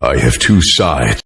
I have two sides.